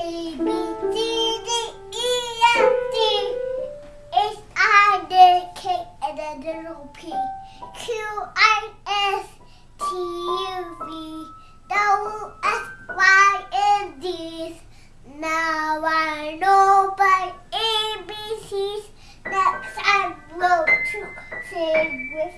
A B C D E F G H I J K and a little P Q I S T U V W X Y and Z. Now I know by ABCs. Next I will to sing with